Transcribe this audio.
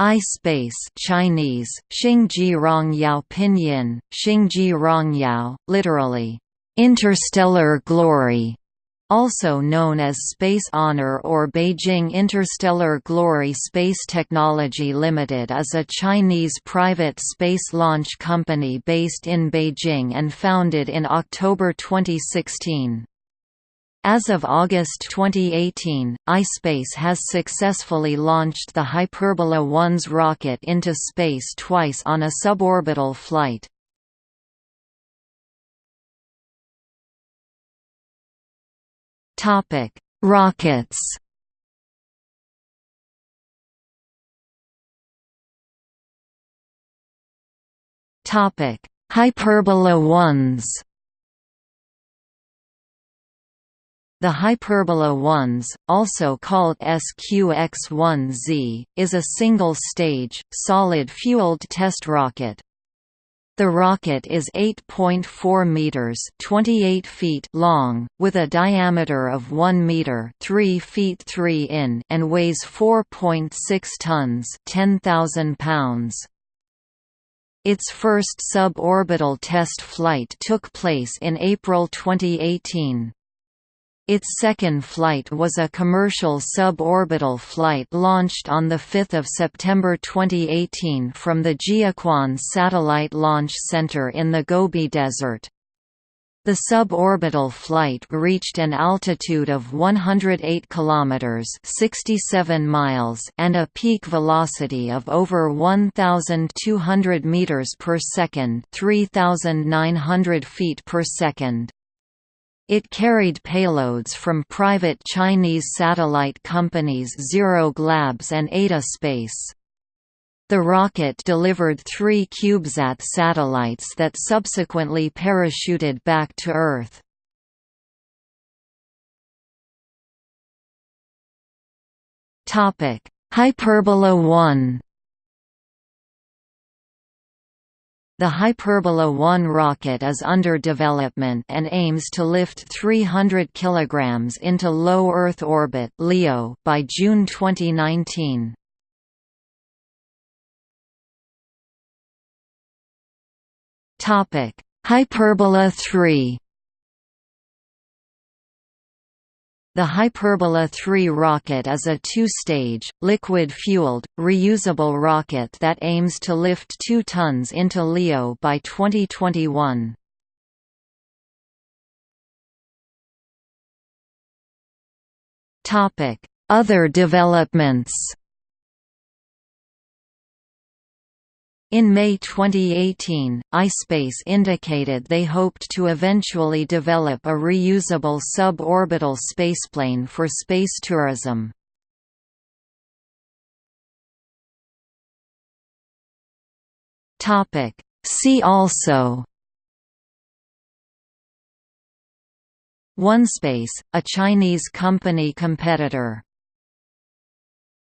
iSpace Chinese, Xingji Rongyao Pinyin, Xingji Rongyao, literally, interstellar glory, also known as Space Honor or Beijing Interstellar Glory Space Technology Limited is a Chinese private space launch company based in Beijing and founded in October 2016. As of August 2018, iSpace has successfully launched the Hyperbola 1s rocket into space twice on a suborbital flight. Rockets Hyperbola 1s The Hyperbola 1s, also called SQX-1Z, is a single-stage, solid-fueled test rocket. The rocket is 8.4 meters (28 feet) long, with a diameter of 1 meter (3 feet 3 in) and weighs 4.6 tons (10,000 pounds). Its first suborbital test flight took place in April 2018. Its second flight was a commercial suborbital flight launched on 5 September 2018 from the Jiuquan Satellite Launch Center in the Gobi Desert. The suborbital flight reached an altitude of 108 kilometers (67 miles) and a peak velocity of over 1200 meters per second, 3900 feet per second. It carried payloads from private Chinese satellite companies Zero-G Labs and Eta Space. The rocket delivered three CubeSat satellites that subsequently parachuted back to Earth. Hyperbola 1 The Hyperbola 1 rocket is under development and aims to lift 300 kg into low Earth orbit (LEO) by June 2019. Topic: Hyperbola 3 The Hyperbola 3 rocket is a two-stage, liquid-fueled, reusable rocket that aims to lift 2 tons into LEO by 2021. Other developments In May 2018, iSpace indicated they hoped to eventually develop a reusable suborbital spaceplane for space tourism. See also OneSpace, a Chinese company competitor